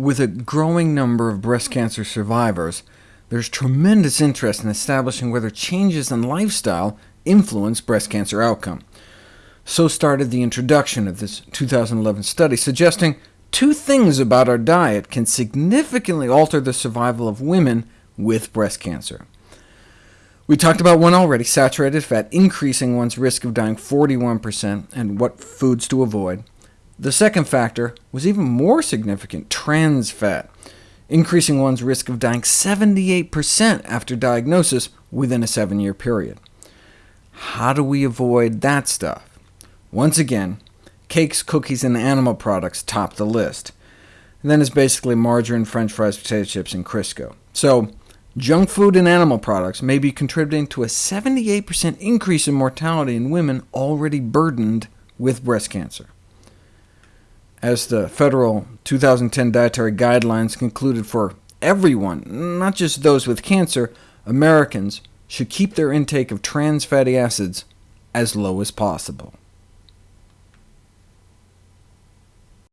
With a growing number of breast cancer survivors, there's tremendous interest in establishing whether changes in lifestyle influence breast cancer outcome. So started the introduction of this 2011 study, suggesting two things about our diet can significantly alter the survival of women with breast cancer. We talked about one already, saturated fat, increasing one's risk of dying 41%, and what foods to avoid. The second factor was even more significant, trans fat, increasing one's risk of dying 78% after diagnosis within a seven-year period. How do we avoid that stuff? Once again, cakes, cookies, and animal products top the list. And then it's basically margarine, french fries, potato chips, and Crisco. So junk food and animal products may be contributing to a 78% increase in mortality in women already burdened with breast cancer. As the federal 2010 dietary guidelines concluded for everyone, not just those with cancer, Americans should keep their intake of trans fatty acids as low as possible.